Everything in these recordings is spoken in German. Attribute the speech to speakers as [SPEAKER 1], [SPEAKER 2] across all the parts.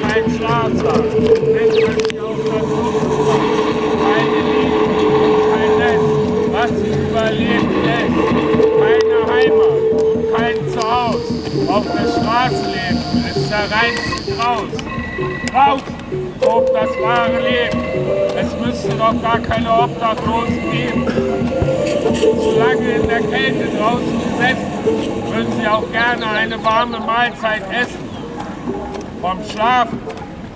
[SPEAKER 1] kein Schlafsaal, nennt man sie auch dazu. Keine Liebe, kein Nest, was sie überleben lässt. Keine Heimat, kein Zuhause. Auf der Straße leben ist der reinste Graus. Raus, tobt das wahre Leben. Es müsste doch gar keine Obdachlosen geben. Zu lange in der Kälte draußen gesessen, würden sie auch gerne eine warme Mahlzeit essen. Vom Schlafen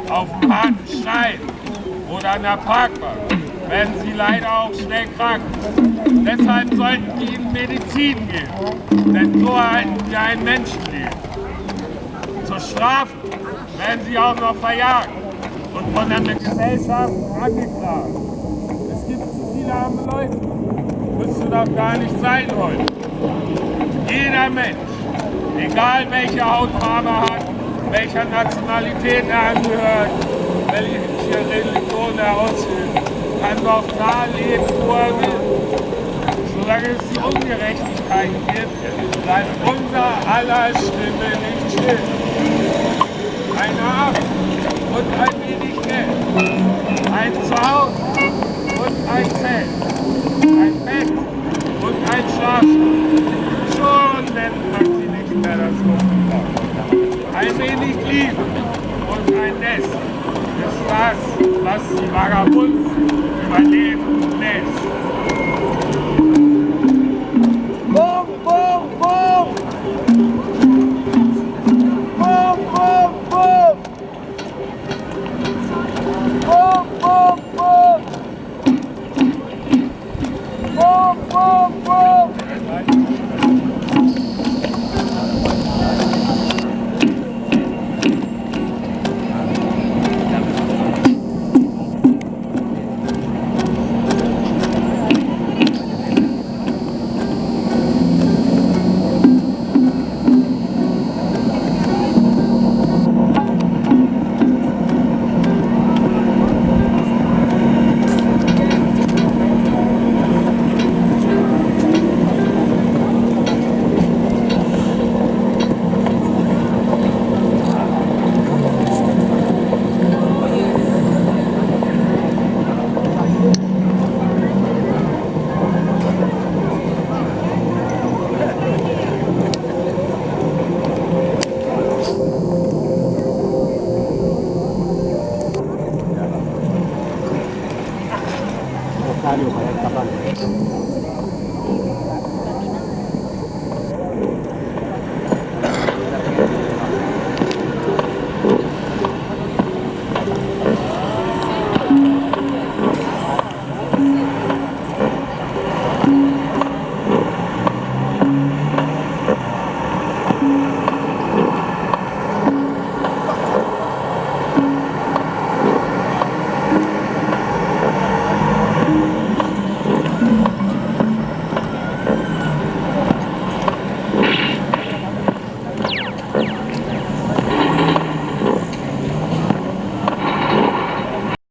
[SPEAKER 1] auf dem harten Stein oder an der Parkbank werden sie leider auch schnell krank. Deshalb sollten wir ihnen Medizin geben, denn so erhalten wir ein Menschenleben. Zur Strafe werden sie auch noch verjagt und von der Gesellschaft angeklagt. Es gibt zu viele arme Leute, müsste doch gar nicht sein heute. Jeder Mensch, egal welche Hautfarbe hat, welcher Nationalität er angehört, welche Religion er ausübt, kann doch da leben, wo er will. Solange es die Ungerechtigkeiten gibt, bleibt unser aller Stimme nicht still. Ein Arm und ein wenig Geld, ein Zuhause und ein wenig lief und ein Nest ist das, was die Vagabunden überleben lässt.